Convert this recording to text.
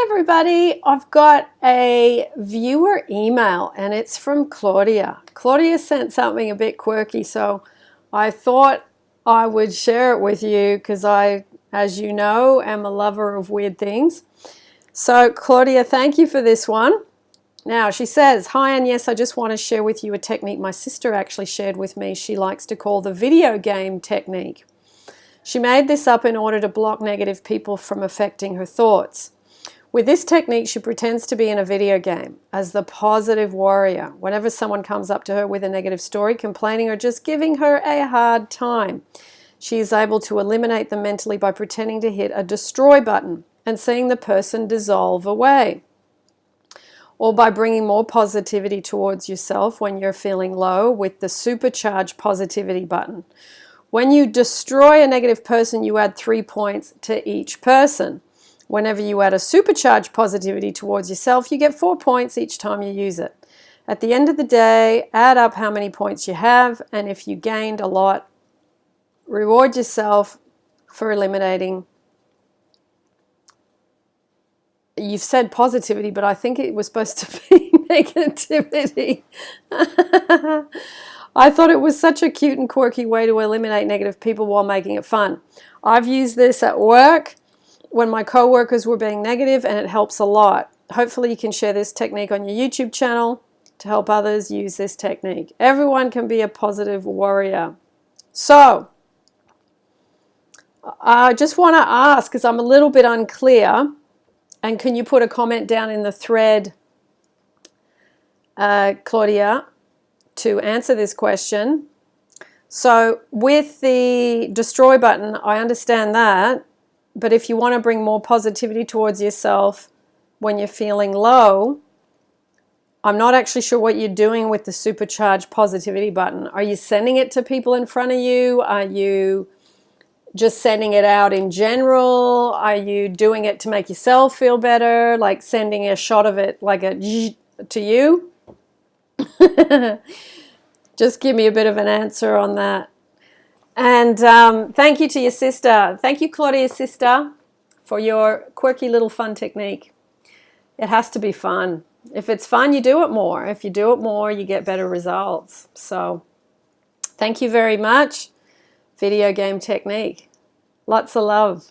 Hi everybody, I've got a viewer email and it's from Claudia. Claudia sent something a bit quirky so I thought I would share it with you because I, as you know, am a lover of weird things. So Claudia, thank you for this one. Now she says, hi and yes, I just want to share with you a technique my sister actually shared with me. She likes to call the video game technique. She made this up in order to block negative people from affecting her thoughts. With this technique, she pretends to be in a video game as the positive warrior. Whenever someone comes up to her with a negative story, complaining or just giving her a hard time, she is able to eliminate them mentally by pretending to hit a destroy button and seeing the person dissolve away. Or by bringing more positivity towards yourself when you're feeling low with the supercharge positivity button. When you destroy a negative person, you add three points to each person. Whenever you add a supercharged positivity towards yourself, you get four points each time you use it. At the end of the day, add up how many points you have, and if you gained a lot, reward yourself for eliminating. You've said positivity, but I think it was supposed to be negativity. I thought it was such a cute and quirky way to eliminate negative people while making it fun. I've used this at work when my coworkers were being negative and it helps a lot. Hopefully you can share this technique on your YouTube channel to help others use this technique. Everyone can be a positive warrior. So, I just want to ask, because I'm a little bit unclear, and can you put a comment down in the thread, uh, Claudia, to answer this question. So with the destroy button, I understand that, but if you want to bring more positivity towards yourself when you're feeling low, I'm not actually sure what you're doing with the supercharged positivity button. Are you sending it to people in front of you? Are you just sending it out in general? Are you doing it to make yourself feel better? Like sending a shot of it like a to you? just give me a bit of an answer on that. And um, thank you to your sister. Thank you, Claudia's sister, for your quirky little fun technique. It has to be fun. If it's fun, you do it more. If you do it more, you get better results. So thank you very much. Video game technique. Lots of love.